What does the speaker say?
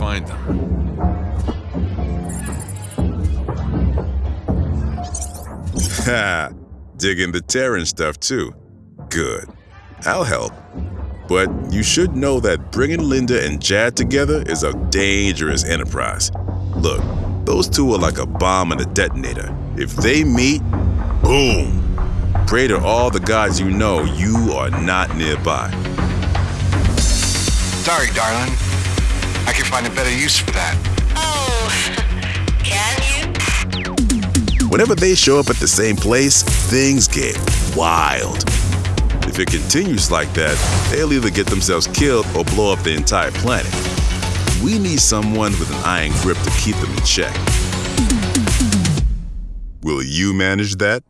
find them. Ha! Digging the Terran stuff too. Good. I'll help. But you should know that bringing Linda and Jad together is a dangerous enterprise. Look, those two are like a bomb and a detonator. If they meet, boom! Pray to all the gods you know you are not nearby. Sorry, darling. I can find a better use for that. Oh, can you? Whenever they show up at the same place, things get wild. If it continues like that, they'll either get themselves killed or blow up the entire planet. We need someone with an iron grip to keep them in check. Will you manage that?